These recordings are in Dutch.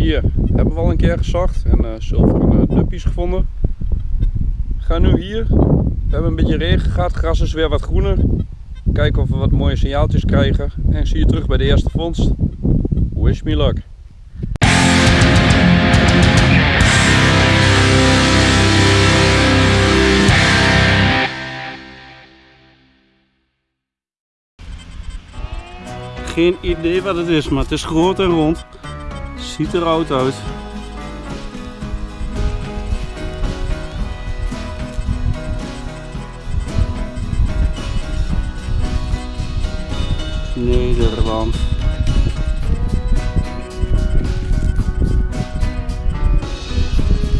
Hier hebben we al een keer gezocht en uh, zilveren uh, duppies gevonden. Ga nu hier. We hebben een beetje regen gehad, gras is weer wat groener. Kijken of we wat mooie signaaltjes krijgen. En zie je terug bij de eerste vondst. Wish me luck. Geen idee wat het is, maar het is groot en rond. Ziet er oud uit. Nederland.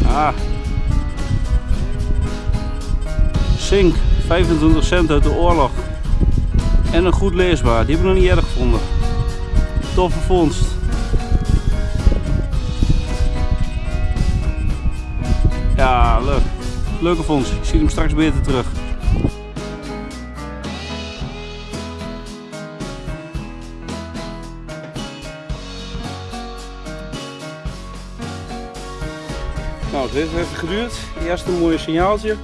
Ah. Zink, 25 cent uit de oorlog. En een goed leesbaar, die hebben we nog niet erg gevonden. Toffe vondst. Leuke vondst. Ik zie hem straks beter terug. Nou, dit heeft geduurd. Eerst een mooi signaaltje.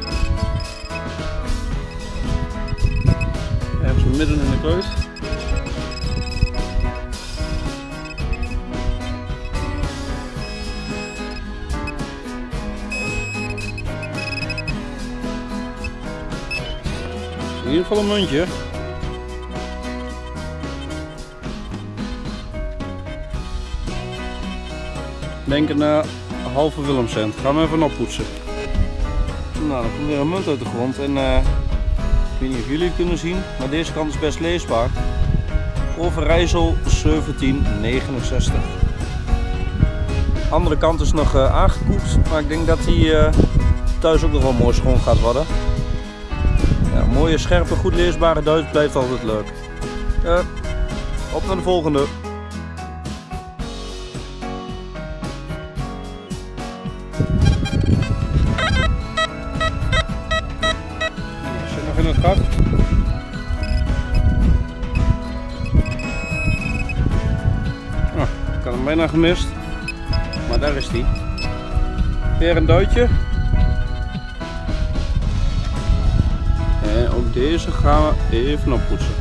Ergens midden in de kluis. Ieder geval een muntje. Denk een uh, halve Willemcent. Gaan we even oppoetsen. Nou, dan komt weer een munt uit de grond. En uh, ik weet niet of jullie het kunnen zien, maar deze kant is best leesbaar. Overijssel 1769. De andere kant is nog uh, aangekoekt, maar ik denk dat die thuis ook nog wel mooi schoon gaat worden. Mooie, scherpe, goed leesbare Duits blijft altijd leuk. Uh, op naar de volgende. Zit nog in het gat. Oh, ik had hem bijna gemist. Maar daar is hij. Weer een duitje. En ook deze gaan we even oppoetsen.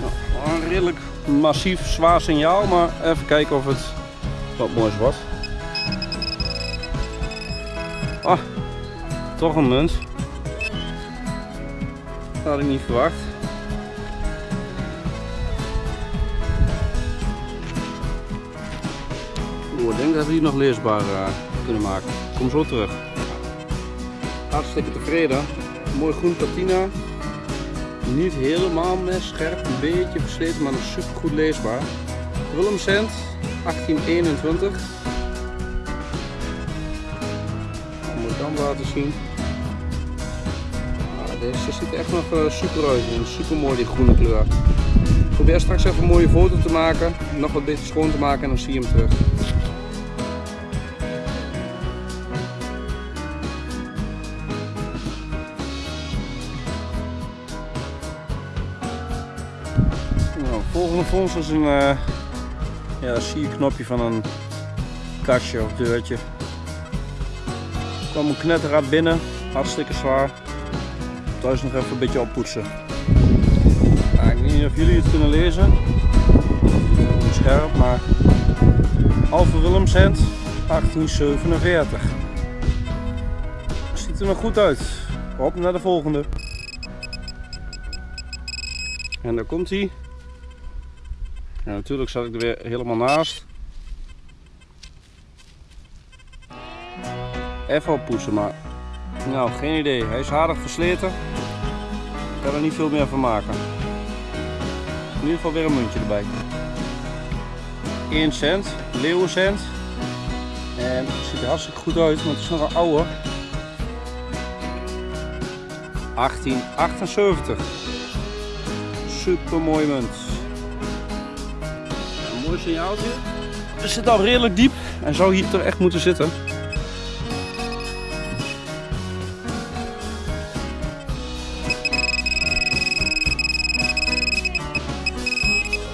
Nou, een redelijk massief zwaar signaal, maar even kijken of het wat moois wordt. Ah, toch een munt. Dat had ik niet verwacht. Ik denk dat we die nog leesbaar uh, kunnen maken. Kom zo terug. Hartstikke tevreden. Mooi groen patina. Niet helemaal scherp, een beetje versleten, maar nog super goed leesbaar. Willem Cent, 1821. Dat moet dan laten zien. Ah, deze ziet er echt nog uh, super uit. En super mooi die groene kleur. Ik probeer straks even een mooie foto te maken. Nog wat beter schoon te maken en dan zie je hem terug. Volgende vondst is een uh, ja, van een kastje of deurtje. Er kwam een knetterraad binnen, hartstikke zwaar. Thuis nog even een beetje oppoetsen. Ik weet niet of jullie het kunnen lezen. Niet scherp, maar Alpha Willemsend 1847. Ziet er nog goed uit. Op naar de volgende. En daar komt hij. Natuurlijk zat ik er weer helemaal naast. Even oppoetsen, maar nou, geen idee. Hij is aardig versleten. Ik kan er niet veel meer van maken. In ieder geval weer een muntje erbij. 1 cent, leeuwencent. En het ziet er hartstikke goed uit, maar het is nog een oude. 1878. Super mooi munt een signaaltje. We zitten al redelijk diep en zou hier toch echt moeten zitten.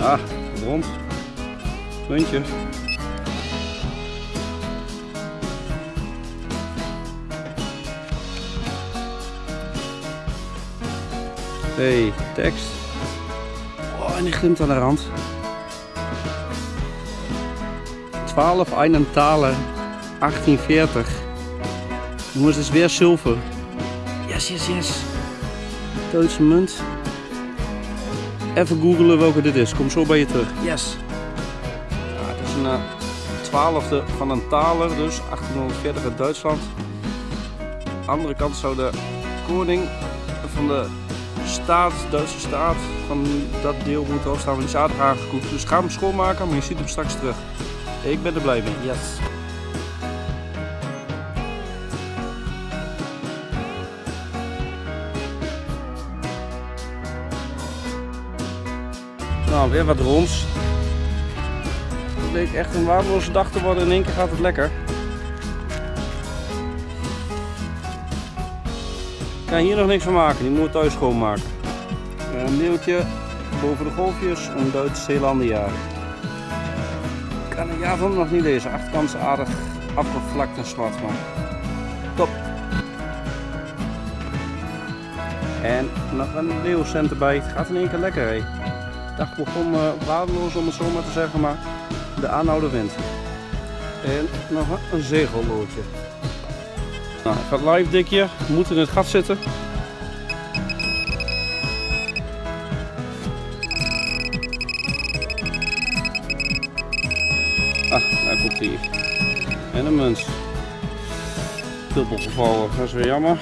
Ah, rond. Puntje. Hey, tekst. Oh, en die glimt aan de rand. 12 Einenthaler 1840. Jongens, het is weer zilver. Yes, yes, yes. Duitse munt. Even googelen welke dit is. Kom zo bij je terug. Yes. Ja, het is een uh, twaalfde van een taler, dus 1840 uit Duitsland. Andere kant zou de koning van de staat, Duitse staat, van dat deel moeten afstaan. Want die is aardig aangekoekt. Dus ga hem schoonmaken, maar je ziet hem straks terug. Ik ben er blij mee. Yes. Nou, weer wat rons. Het leek echt een waardeloze dag te worden. In één keer gaat het lekker. Ik kan hier nog niks van maken. Die moet thuis schoonmaken. Een deeltje boven de golfjes. Een Duits Zeelandia. Het jaar van nog niet lezen. Achterkant aardig afgevlakt en zwart. Top. En nog een leeuwcent erbij. Het gaat in één keer lekker. Hé dag begon uh, waardeloos om het zo maar te zeggen, maar de aanhouder wint. En nog een zegelloodje. Nou, ik ga live dikje, moet in het gat zitten. Ah, daar komt hij. En een munt. Dubbel gevallen, dat is weer jammer.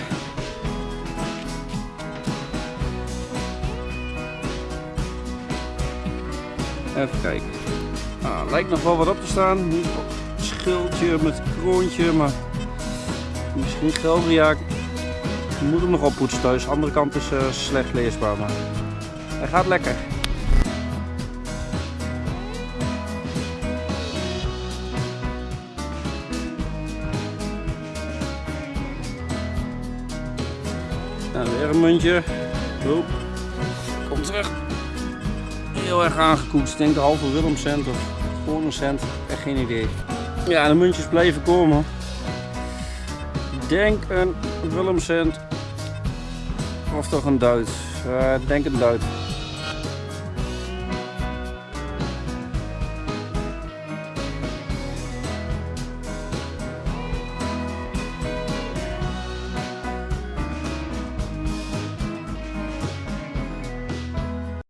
Even kijken. Ah, lijkt nog wel wat op te staan. Niet schildje met kroontje, maar misschien Geldria. Ik moet hem nog oppoetsen thuis. De andere kant is uh, slecht leesbaar, maar hij gaat lekker. Een muntje. Kom terug heel erg aangekoekt. Ik denk de halve Willem cent of een cent. Echt geen idee. Ja, de muntjes blijven komen. Ik denk een Willem cent. Of toch een Duits. Uh, denk een Duits.